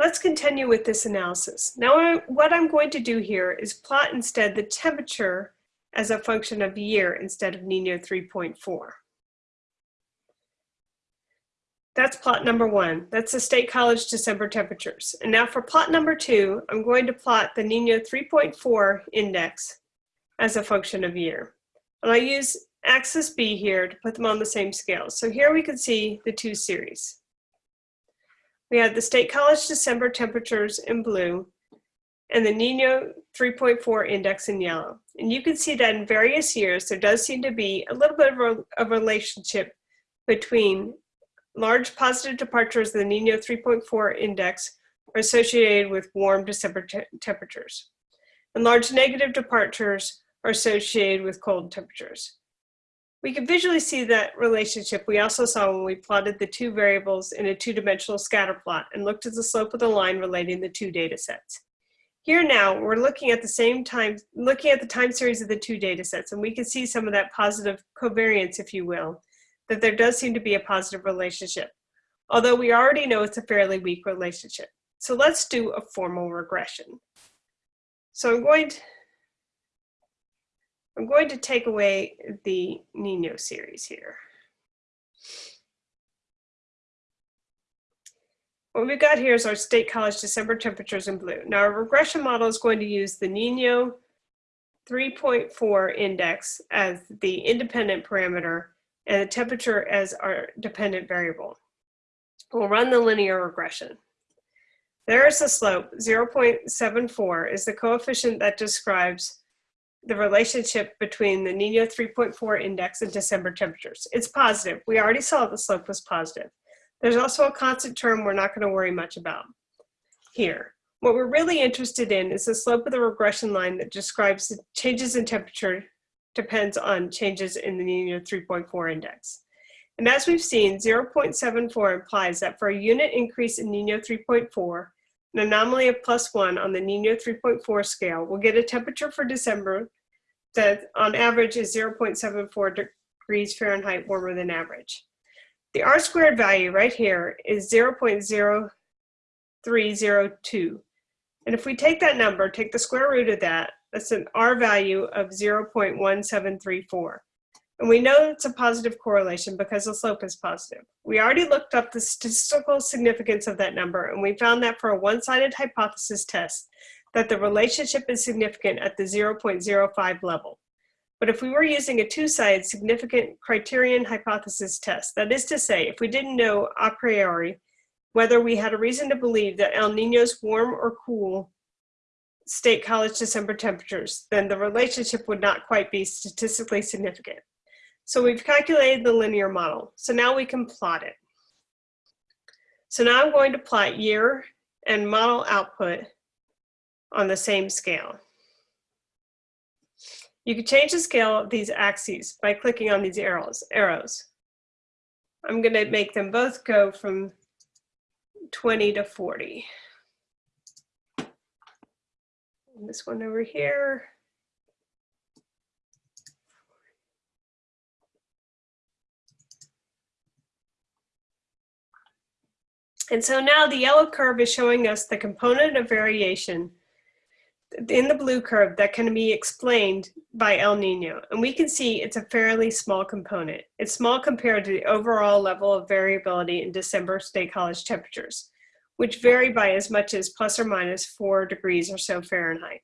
Let's continue with this analysis. Now what I'm going to do here is plot instead the temperature as a function of year instead of Nino 3.4. That's plot number one. That's the State College December temperatures. And now for plot number two, I'm going to plot the Nino 3.4 index as a function of year. And I use axis B here to put them on the same scale. So here we can see the two series. We have the State College December temperatures in blue and the Nino 3.4 index in yellow. And you can see that in various years, there does seem to be a little bit of a, a relationship between large positive departures in the Nino 3.4 index are associated with warm December te temperatures. And large negative departures are associated with cold temperatures. We can visually see that relationship we also saw when we plotted the two variables in a two-dimensional scatter plot and looked at the slope of the line relating the two data sets. Here now, we're looking at the same time, looking at the time series of the two data sets, and we can see some of that positive covariance, if you will, that there does seem to be a positive relationship, although we already know it's a fairly weak relationship. So let's do a formal regression. So I'm going to, I'm going to take away the Nino series here. What we've got here is our State College December temperatures in blue. Now our regression model is going to use the Nino 3.4 index as the independent parameter and the temperature as our dependent variable. We'll run the linear regression. There is the slope, 0.74 is the coefficient that describes the relationship between the Nino 3.4 index and December temperatures. It's positive. We already saw the slope was positive. There's also a constant term we're not going to worry much about here. What we're really interested in is the slope of the regression line that describes the changes in temperature depends on changes in the Nino 3.4 index. And as we've seen, 0.74 implies that for a unit increase in Nino 3.4, an anomaly of plus one on the Nino 3.4 scale will get a temperature for December that on average is 0.74 degrees Fahrenheit warmer than average. The R squared value right here is 0.0302. And if we take that number, take the square root of that, that's an R value of 0.1734. And we know it's a positive correlation because the slope is positive. We already looked up the statistical significance of that number and we found that for a one-sided hypothesis test that the relationship is significant at the 0.05 level. But if we were using a two-sided significant criterion hypothesis test, that is to say, if we didn't know a priori whether we had a reason to believe that El Nino's warm or cool state college December temperatures, then the relationship would not quite be statistically significant. So we've calculated the linear model. So now we can plot it. So now I'm going to plot year and model output on the same scale. You can change the scale of these axes by clicking on these arrows. arrows. I'm going to make them both go from 20 to 40. And this one over here. And so now the yellow curve is showing us the component of variation in the blue curve that can be explained by El Nino. And we can see it's a fairly small component. It's small compared to the overall level of variability in December State College temperatures, which vary by as much as plus or minus four degrees or so Fahrenheit.